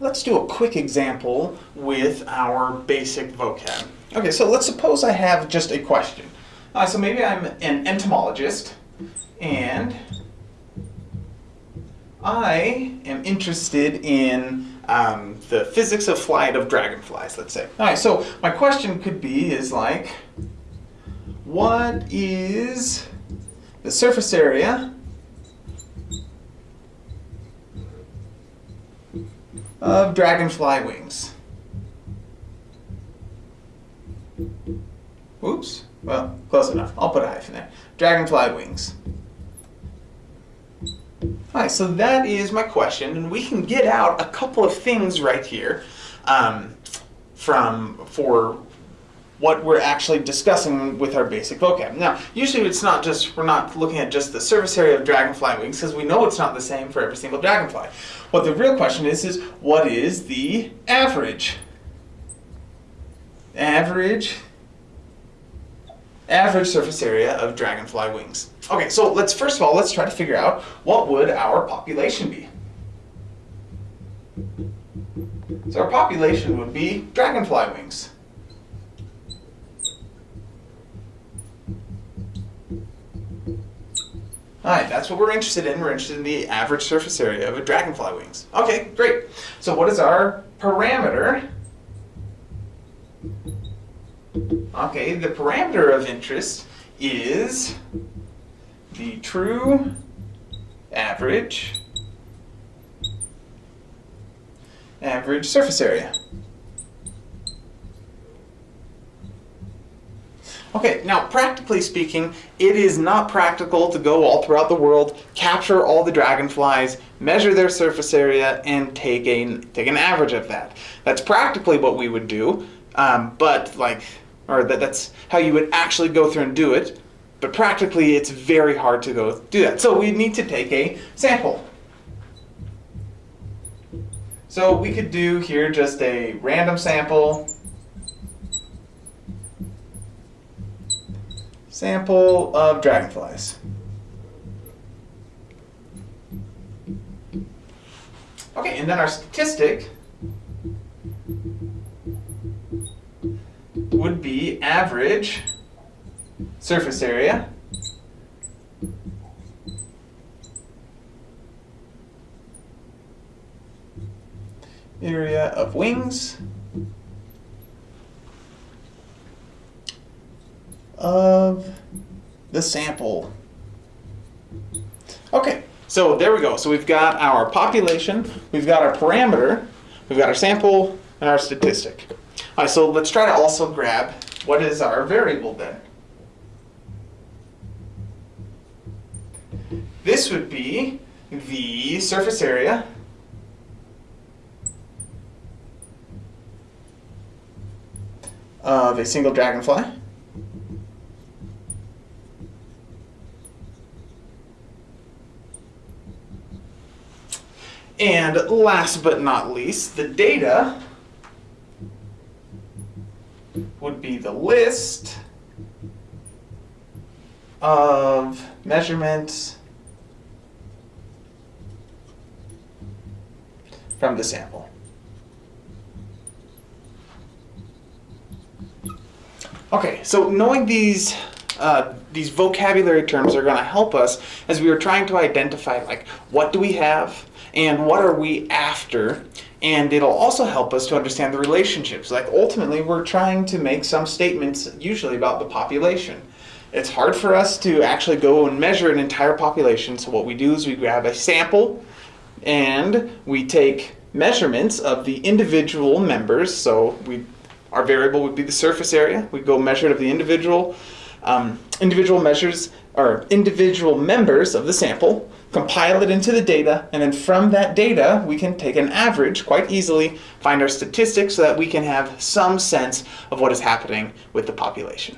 let's do a quick example with our basic vocab. Okay, so let's suppose I have just a question. Uh, so maybe I'm an entomologist, and I am interested in um, the physics of flight of dragonflies, let's say. All right, so my question could be is like, what is the surface area of dragonfly wings? Oops, well, close enough. I'll put a hyphen there. Dragonfly wings. Alright, so that is my question, and we can get out a couple of things right here um, from for what we're actually discussing with our basic vocab. Now, usually it's not just, we're not looking at just the surface area of dragonfly wings, because we know it's not the same for every single dragonfly. What the real question is, is what is the average? Average average surface area of dragonfly wings. Okay, so let's first of all, let's try to figure out what would our population be. So our population would be dragonfly wings. Alright, that's what we're interested in. We're interested in the average surface area of a dragonfly wings. Okay, great. So what is our parameter? Okay, the parameter of interest is the true average average surface area. Okay, now practically speaking, it is not practical to go all throughout the world, capture all the dragonflies, measure their surface area, and take, a, take an average of that. That's practically what we would do, um, but like or that, that's how you would actually go through and do it. But practically, it's very hard to go do that. So we need to take a sample. So we could do here just a random sample. Sample of dragonflies. Okay, and then our statistic would be average surface area area of wings of the sample. Okay, so there we go. So we've got our population, we've got our parameter, we've got our sample, and our statistic. All right, so let's try to also grab what is our variable then. This would be the surface area of a single dragonfly. And last but not least, the data would be the list of measurements from the sample. Okay, so knowing these uh, these vocabulary terms are going to help us as we are trying to identify like what do we have and what are we after and it'll also help us to understand the relationships. Like ultimately, we're trying to make some statements usually about the population. It's hard for us to actually go and measure an entire population, so what we do is we grab a sample and we take measurements of the individual members. So we, our variable would be the surface area. We go measure it of the individual, um, individual measures or individual members of the sample compile it into the data, and then from that data, we can take an average quite easily, find our statistics so that we can have some sense of what is happening with the population.